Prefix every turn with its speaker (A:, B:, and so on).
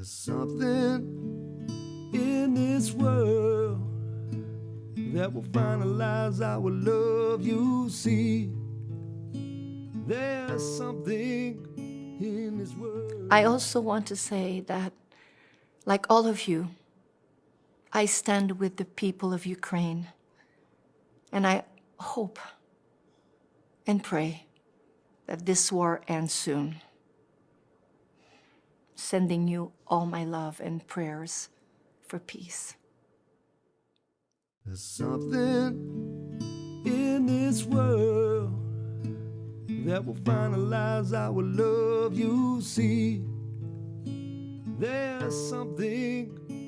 A: There's something in this world that will finalize our love, you see. There's something in this world.
B: I also want to say that, like all of you, I stand with the people of Ukraine. And I hope and pray that this war ends soon. Sending you all my love and prayers for peace.
A: There's something in this world that will finalize our love, you see. There's something.